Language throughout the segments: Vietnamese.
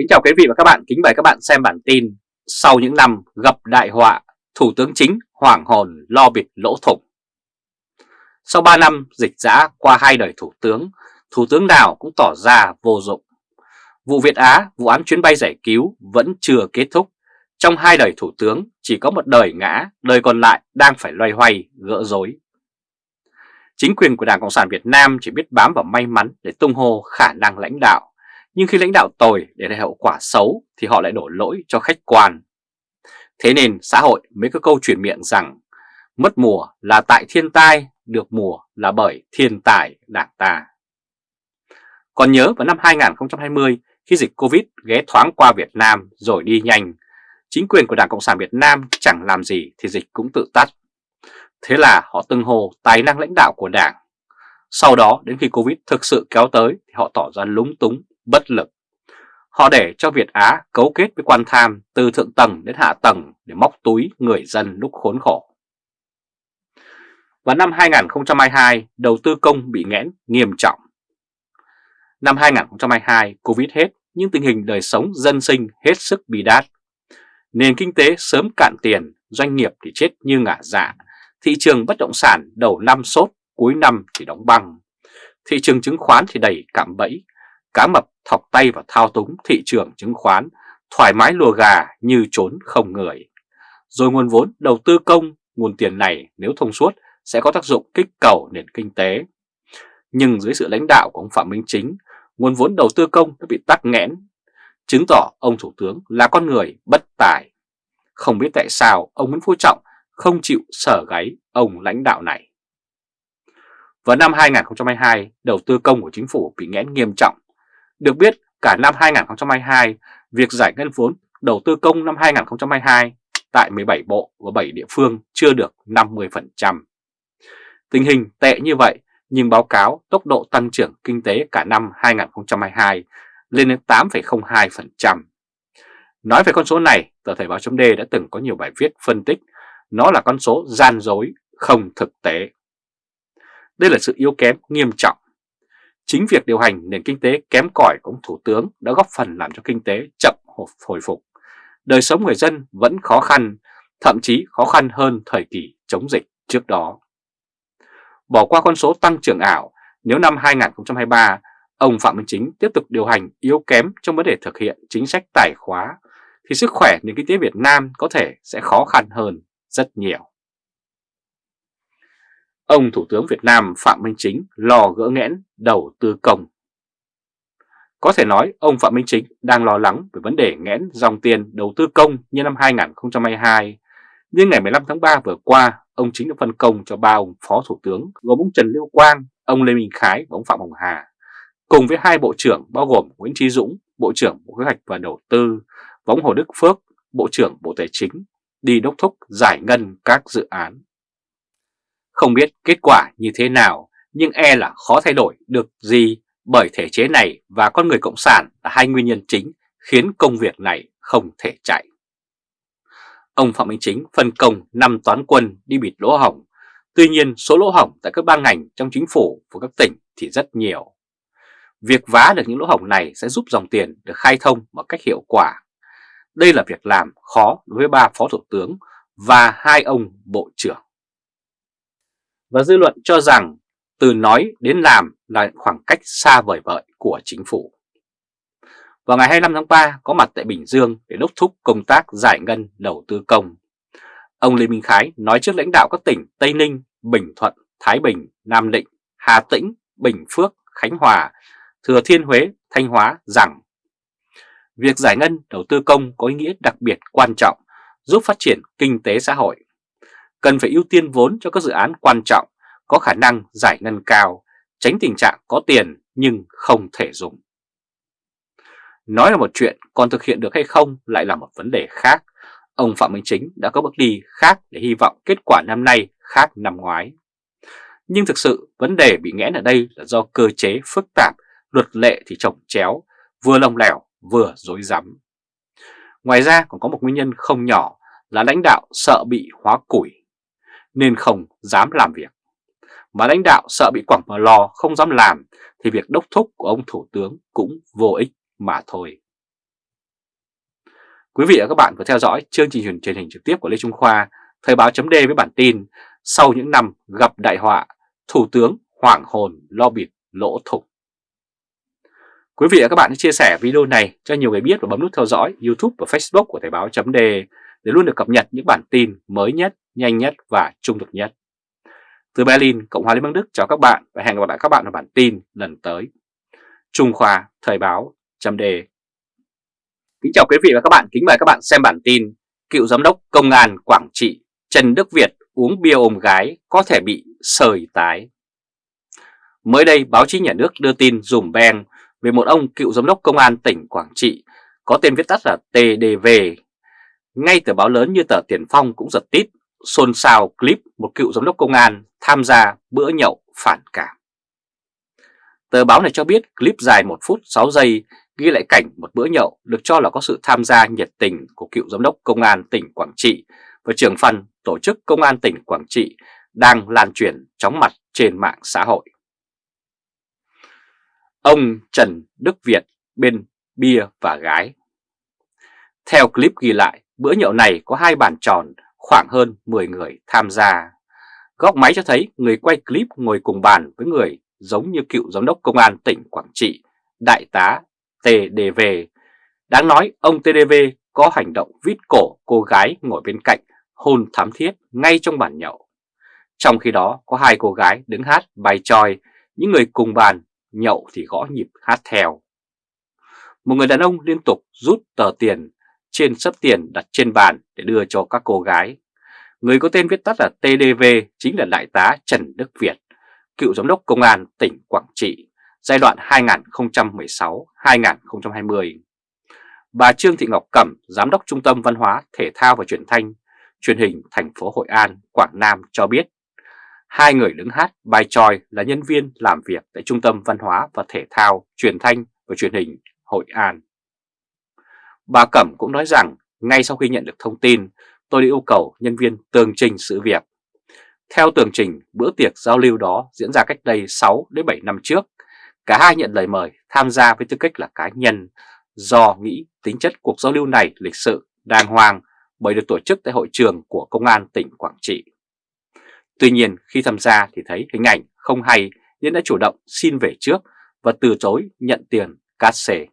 Kính chào quý vị và các bạn, kính mời các bạn xem bản tin Sau những năm gặp đại họa, Thủ tướng Chính hoảng hồn lo bịt lỗ thủng. Sau 3 năm dịch giã qua hai đời Thủ tướng, Thủ tướng nào cũng tỏ ra vô dụng. Vụ Việt Á, vụ án chuyến bay giải cứu vẫn chưa kết thúc. Trong hai đời Thủ tướng chỉ có một đời ngã, đời còn lại đang phải loay hoay, gỡ rối. Chính quyền của Đảng Cộng sản Việt Nam chỉ biết bám vào may mắn để tung hô khả năng lãnh đạo nhưng khi lãnh đạo tồi để lại hậu quả xấu thì họ lại đổ lỗi cho khách quan. Thế nên xã hội mới có câu chuyển miệng rằng mất mùa là tại thiên tai, được mùa là bởi thiên tài đảng ta. Còn nhớ vào năm 2020 khi dịch Covid ghé thoáng qua Việt Nam rồi đi nhanh, chính quyền của Đảng Cộng sản Việt Nam chẳng làm gì thì dịch cũng tự tắt. Thế là họ từng hồ tài năng lãnh đạo của Đảng. Sau đó đến khi Covid thực sự kéo tới thì họ tỏ ra lúng túng bất lực. Họ để cho Việt Á cấu kết với quan tham từ thượng tầng đến hạ tầng để móc túi người dân lúc khốn khổ. Vào năm 2022, đầu tư công bị nghẽn nghiêm trọng. Năm 2022, Covid hết nhưng tình hình đời sống dân sinh hết sức bi đát. Nền kinh tế sớm cạn tiền, doanh nghiệp thì chết như ngả dạ, thị trường bất động sản đầu năm sốt, cuối năm thì đóng băng. Thị trường chứng khoán thì đầy cạm bẫy, cá mập thọc tay vào thao túng thị trường chứng khoán, thoải mái lùa gà như trốn không người. Rồi nguồn vốn đầu tư công, nguồn tiền này nếu thông suốt sẽ có tác dụng kích cầu nền kinh tế. Nhưng dưới sự lãnh đạo của ông Phạm Minh Chính, nguồn vốn đầu tư công đã bị tắc nghẽn, chứng tỏ ông Thủ tướng là con người bất tài. Không biết tại sao ông Nguyễn Phú Trọng không chịu sở gáy ông lãnh đạo này. Vào năm 2022, đầu tư công của chính phủ bị nghẽn nghiêm trọng được biết, cả năm 2022, việc giải ngân vốn đầu tư công năm 2022 tại 17 bộ và 7 địa phương chưa được 50%. Tình hình tệ như vậy, nhưng báo cáo tốc độ tăng trưởng kinh tế cả năm 2022 lên đến 8,02%. Nói về con số này, tờ Thời báo chấm đã từng có nhiều bài viết phân tích nó là con số gian dối, không thực tế. Đây là sự yếu kém nghiêm trọng Chính việc điều hành nền kinh tế kém cỏi của ông Thủ tướng đã góp phần làm cho kinh tế chậm hồi phục. Đời sống người dân vẫn khó khăn, thậm chí khó khăn hơn thời kỳ chống dịch trước đó. Bỏ qua con số tăng trưởng ảo, nếu năm 2023 ông Phạm Minh Chính tiếp tục điều hành yếu kém trong vấn đề thực hiện chính sách tài khóa, thì sức khỏe nền kinh tế Việt Nam có thể sẽ khó khăn hơn rất nhiều. Ông Thủ tướng Việt Nam Phạm Minh Chính lo gỡ nghẽn đầu tư công. Có thể nói ông Phạm Minh Chính đang lo lắng về vấn đề nghẽn dòng tiền đầu tư công như năm 2022. Nhưng ngày 15 tháng 3 vừa qua, ông Chính đã phân công cho ba ông Phó Thủ tướng gồm ông Trần Lưu Quang, ông Lê Minh Khái và ông Phạm Hồng Hà, cùng với hai Bộ trưởng bao gồm Nguyễn Trí Dũng, Bộ trưởng Bộ Kế hoạch và Đầu tư, và ông Hồ Đức Phước, Bộ trưởng Bộ Tài chính, đi đốc thúc giải ngân các dự án. Không biết kết quả như thế nào, nhưng e là khó thay đổi được gì bởi thể chế này và con người Cộng sản là hai nguyên nhân chính khiến công việc này không thể chạy. Ông Phạm Minh Chính phân công 5 toán quân đi bịt lỗ hỏng, tuy nhiên số lỗ hỏng tại các ban ngành trong chính phủ và các tỉnh thì rất nhiều. Việc vá được những lỗ hỏng này sẽ giúp dòng tiền được khai thông một cách hiệu quả. Đây là việc làm khó đối với ba phó thủ tướng và hai ông bộ trưởng và dư luận cho rằng từ nói đến làm là khoảng cách xa vời vợi của chính phủ. Vào ngày 25 tháng 3 có mặt tại Bình Dương để đốc thúc công tác giải ngân đầu tư công. Ông Lê Minh Khái nói trước lãnh đạo các tỉnh Tây Ninh, Bình Thuận, Thái Bình, Nam Định, Hà Tĩnh, Bình Phước, Khánh Hòa, Thừa Thiên Huế, Thanh Hóa rằng việc giải ngân đầu tư công có ý nghĩa đặc biệt quan trọng giúp phát triển kinh tế xã hội cần phải ưu tiên vốn cho các dự án quan trọng, có khả năng giải ngân cao, tránh tình trạng có tiền nhưng không thể dùng. Nói là một chuyện, còn thực hiện được hay không lại là một vấn đề khác. Ông Phạm Minh Chính đã có bước đi khác để hy vọng kết quả năm nay khác năm ngoái. Nhưng thực sự vấn đề bị nghẽn ở đây là do cơ chế phức tạp, luật lệ thì trồng chéo, vừa lông lẻo vừa dối rắm. Ngoài ra còn có một nguyên nhân không nhỏ là lãnh đạo sợ bị hóa củi nên không dám làm việc. Mà lãnh đạo sợ bị quẳng vào lò không dám làm thì việc đốc thúc của ông Thủ tướng cũng vô ích mà thôi. Quý vị và các bạn vừa theo dõi chương trình truyền hình trực tiếp của Lê Trung Khoa, Thời báo chấm với bản tin Sau những năm gặp đại họa, Thủ tướng hoảng hồn lo bịt lỗ thủng. Quý vị và các bạn hãy chia sẻ video này cho nhiều người biết và bấm nút theo dõi YouTube và Facebook của Thời báo chấm để để luôn được cập nhật những bản tin mới nhất, nhanh nhất và trung thực nhất. Từ Berlin, Cộng hòa Liên bang Đức chào các bạn và hẹn gặp lại các bạn ở bản tin lần tới. Trung Khoa Thời báo chấm đề Kính chào quý vị và các bạn, kính mời các bạn xem bản tin Cựu Giám đốc Công an Quảng Trị Trần Đức Việt uống bia ôm gái có thể bị sời tái Mới đây báo chí nhà nước đưa tin dùm beng về một ông cựu giám đốc công an tỉnh Quảng Trị có tên viết tắt là TDV. Ngay tờ báo lớn như tờ Tiền Phong cũng giật tít, xôn xao clip một cựu giám đốc công an tham gia bữa nhậu phản cảm. Tờ báo này cho biết clip dài 1 phút 6 giây ghi lại cảnh một bữa nhậu được cho là có sự tham gia nhiệt tình của cựu giám đốc công an tỉnh Quảng Trị và trưởng phần tổ chức công an tỉnh Quảng Trị đang lan truyền chóng mặt trên mạng xã hội. Ông Trần Đức Việt bên bia và gái Theo clip ghi lại, bữa nhậu này có hai bàn tròn khoảng hơn 10 người tham gia. Góc máy cho thấy người quay clip ngồi cùng bàn với người giống như cựu giám đốc công an tỉnh Quảng Trị, đại tá TDV. Đáng nói ông TDV có hành động vít cổ cô gái ngồi bên cạnh hôn thám thiết ngay trong bàn nhậu. Trong khi đó có hai cô gái đứng hát bài tròi, những người cùng bàn nhậu thì gõ nhịp hát theo. Một người đàn ông liên tục rút tờ tiền trên sấp tiền đặt trên bàn để đưa cho các cô gái. Người có tên viết tắt là TDV chính là Đại tá Trần Đức Việt, cựu giám đốc công an tỉnh Quảng Trị, giai đoạn 2016-2020. Bà Trương Thị Ngọc Cẩm, Giám đốc Trung tâm Văn hóa, Thể thao và Truyền thanh, truyền hình thành phố Hội An, Quảng Nam cho biết Hai người đứng hát bài tròi là nhân viên làm việc tại Trung tâm Văn hóa và Thể thao, Truyền thanh và Truyền hình Hội An. Bà Cẩm cũng nói rằng ngay sau khi nhận được thông tin, tôi đã yêu cầu nhân viên tường trình sự việc. Theo tường trình, bữa tiệc giao lưu đó diễn ra cách đây 6 đến 7 năm trước. Cả hai nhận lời mời tham gia với tư cách là cá nhân do nghĩ tính chất cuộc giao lưu này lịch sự, đàng hoàng bởi được tổ chức tại hội trường của Công an tỉnh Quảng Trị. Tuy nhiên khi tham gia thì thấy hình ảnh không hay nên đã chủ động xin về trước và từ chối nhận tiền cát xề.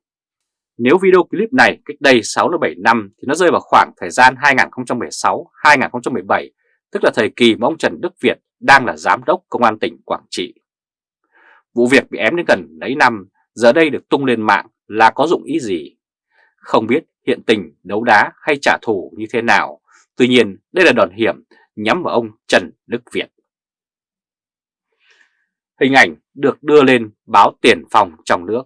Nếu video clip này cách đây 6-7 năm thì nó rơi vào khoảng thời gian 2016-2017, tức là thời kỳ mà ông Trần Đức Việt đang là giám đốc công an tỉnh Quảng Trị. Vụ việc bị ém đến gần mấy năm, giờ đây được tung lên mạng là có dụng ý gì? Không biết hiện tình đấu đá hay trả thù như thế nào, tuy nhiên đây là đòn hiểm nhắm vào ông Trần Đức Việt. Hình ảnh được đưa lên báo tiền phòng trong nước.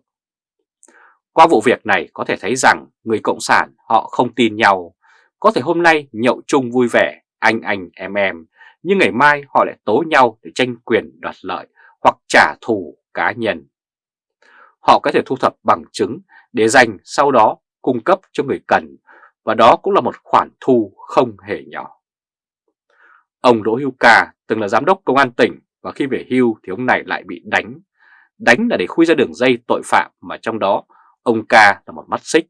Qua vụ việc này có thể thấy rằng người Cộng sản họ không tin nhau. Có thể hôm nay nhậu chung vui vẻ, anh anh em em, nhưng ngày mai họ lại tố nhau để tranh quyền đoạt lợi hoặc trả thù cá nhân. Họ có thể thu thập bằng chứng để dành sau đó cung cấp cho người cần và đó cũng là một khoản thu không hề nhỏ. Ông Đỗ Hữu Ca từng là giám đốc công an tỉnh và khi về hưu thì ông này lại bị đánh. Đánh là để khui ra đường dây tội phạm mà trong đó ông Ca là một mắt xích.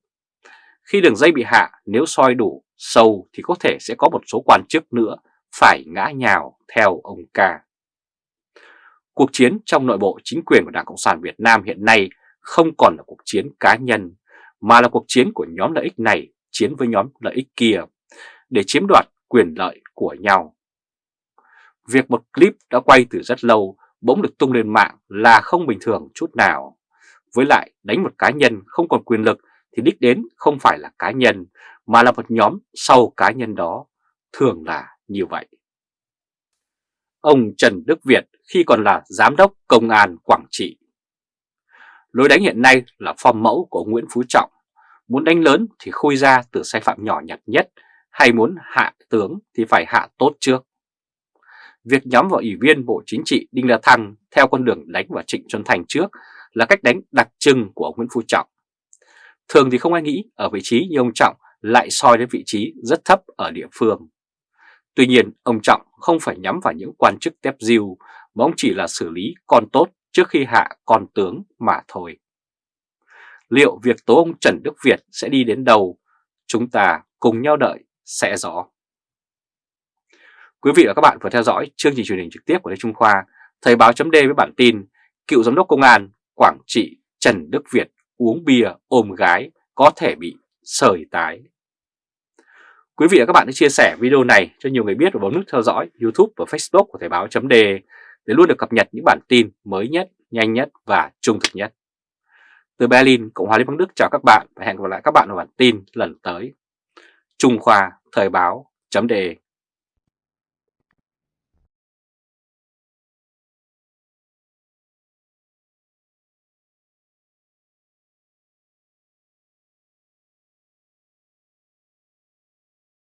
Khi đường dây bị hạ, nếu soi đủ, sâu thì có thể sẽ có một số quan chức nữa phải ngã nhào theo ông Ca. Cuộc chiến trong nội bộ chính quyền của Đảng Cộng sản Việt Nam hiện nay không còn là cuộc chiến cá nhân, mà là cuộc chiến của nhóm lợi ích này chiến với nhóm lợi ích kia để chiếm đoạt quyền lợi của nhau. Việc một clip đã quay từ rất lâu bỗng được tung lên mạng là không bình thường chút nào. Với lại đánh một cá nhân không còn quyền lực thì đích đến không phải là cá nhân mà là một nhóm sau cá nhân đó, thường là như vậy. Ông Trần Đức Việt khi còn là Giám đốc Công an Quảng Trị. Lối đánh hiện nay là phong mẫu của Nguyễn Phú Trọng, muốn đánh lớn thì khui ra từ sai phạm nhỏ nhặt nhất, hay muốn hạ tướng thì phải hạ tốt trước việc nhắm vào Ủy viên Bộ Chính trị Đinh La Thăng theo con đường đánh vào Trịnh Xuân Thành trước là cách đánh đặc trưng của ông Nguyễn Phú Trọng. Thường thì không ai nghĩ ở vị trí như ông Trọng lại soi đến vị trí rất thấp ở địa phương. Tuy nhiên, ông Trọng không phải nhắm vào những quan chức tép diêu mà ông chỉ là xử lý con tốt trước khi hạ con tướng mà thôi. Liệu việc tố ông Trần Đức Việt sẽ đi đến đâu? Chúng ta cùng nhau đợi sẽ rõ. Quý vị và các bạn vừa theo dõi chương trình truyền hình trực tiếp của Lê Trung Khoa, Thời báo chấm với bản tin Cựu Giám đốc Công an Quảng Trị Trần Đức Việt uống bia ôm gái có thể bị sởi tái. Quý vị và các bạn hãy chia sẻ video này cho nhiều người biết và bấm nút theo dõi YouTube và Facebook của Thời báo chấm để luôn được cập nhật những bản tin mới nhất, nhanh nhất và trung thực nhất. Từ Berlin, Cộng hòa Liên bang Đức chào các bạn và hẹn gặp lại các bạn ở bản tin lần tới. Trung Khoa Thời báo chấm đề